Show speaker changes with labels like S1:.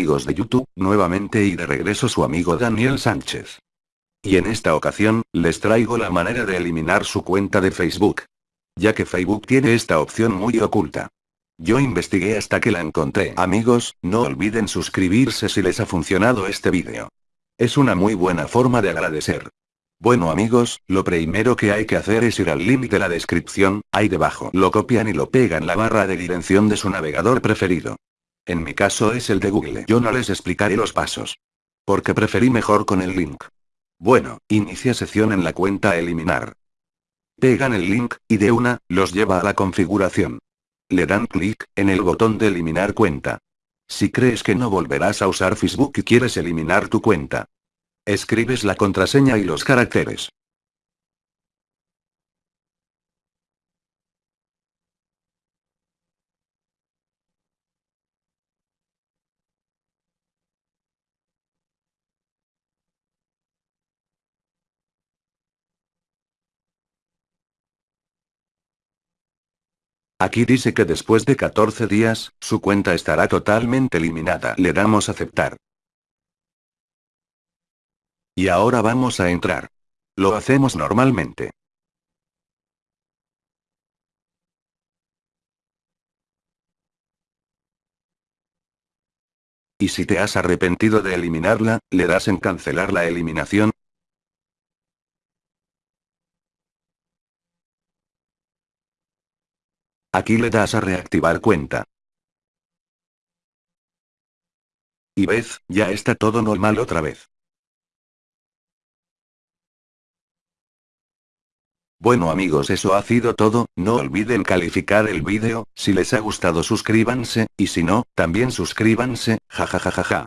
S1: amigos de YouTube, nuevamente y de regreso su amigo Daniel Sánchez. Y en esta ocasión, les traigo la manera de eliminar su cuenta de Facebook. Ya que Facebook tiene esta opción muy oculta. Yo investigué hasta que la encontré. Amigos, no olviden suscribirse si les ha funcionado este vídeo. Es una muy buena forma de agradecer. Bueno amigos, lo primero que hay que hacer es ir al link de la descripción, ahí debajo. Lo copian y lo pegan la barra de dirección de su navegador preferido. En mi caso es el de Google. Yo no les explicaré los pasos. Porque preferí mejor con el link. Bueno, inicia sesión en la cuenta eliminar. Pegan el link, y de una, los lleva a la configuración. Le dan clic, en el botón de eliminar cuenta. Si crees que no volverás a usar Facebook y quieres eliminar tu cuenta, Escribes la contraseña y los caracteres. Aquí dice que después de 14 días, su cuenta estará totalmente eliminada. Le damos aceptar. Y ahora vamos a entrar. Lo hacemos normalmente. Y si te has arrepentido de eliminarla, le das en cancelar la eliminación. Aquí le das a reactivar cuenta. Y ves, ya está todo normal otra vez. Bueno amigos eso ha sido todo, no olviden calificar el vídeo, si les ha gustado suscríbanse, y si no, también suscríbanse, jajajajaja.